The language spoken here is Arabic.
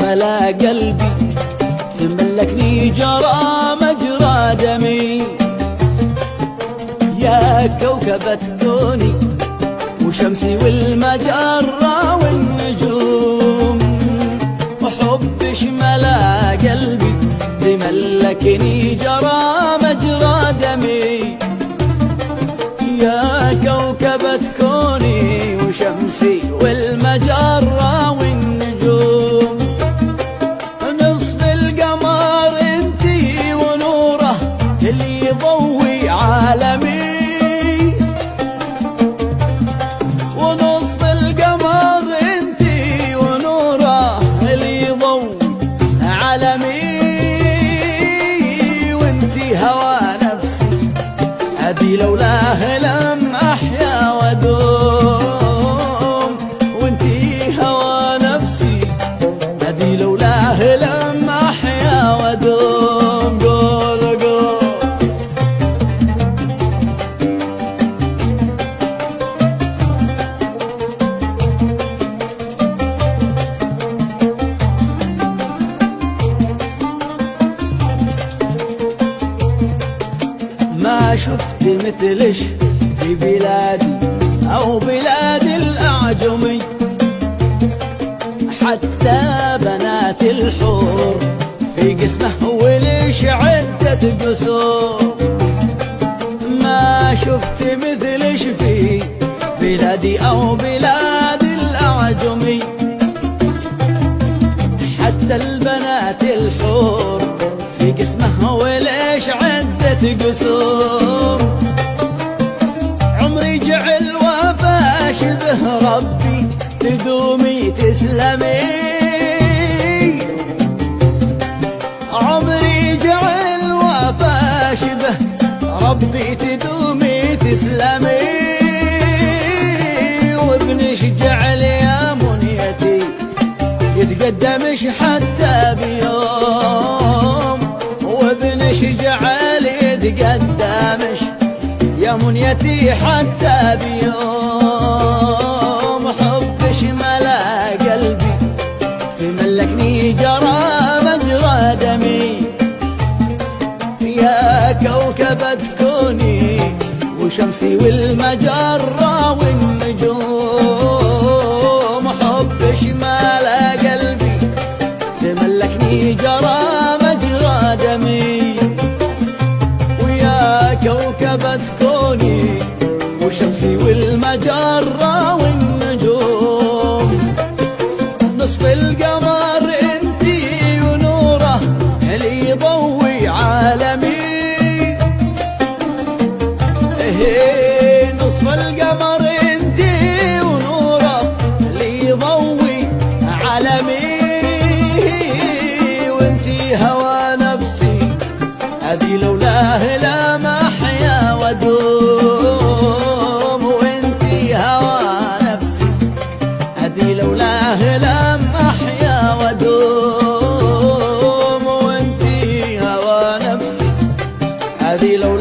ملا قلبي تملكني جرى مجرى دمي. يا كوكبة كوني وشمسي والمجرة والنجوم. وحبش ملا قلبي تملكني جرى مجرى دمي. يا كوكبة كوني لولاه لم أحيا ودوم ما شفت مثلش في بلادي أو بلاد الأعجمي حتى بنات الحور في قسمه وليش عدة قصور ما شفت مثلش في بلادي أو بلاد الأعجمي حتى البنات الحور قسمه وليش عدة قصور؟ عمري جعل وفا شبه ربي تدومي تسلمي. عمري جعل وفا شبه ربي تدومي تسلمي. وابنش جعل يا منيتي يتقدمش حتى بيوم. بيوم حبش ملا قلبي تملكني جرى مجرى دمي. يا كوكبة كوني وشمسي والمجرة الشمسي والمجرة والنجوم. نصف القمر انتي ونوره اللي يضوي عالمي. إيه نصف القمر انتي ونوره اللي يضوي عالمي. وانتي هوا نفسي هذه لولاه لا அதில்